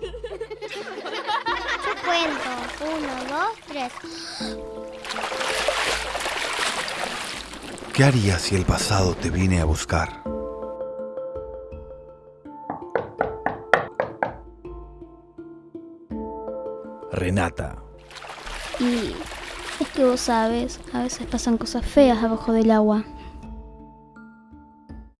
Yo cuento. Uno, dos, tres. ¿Qué harías si el pasado te viene a buscar? Renata. Y es que vos sabes, a veces pasan cosas feas abajo del agua.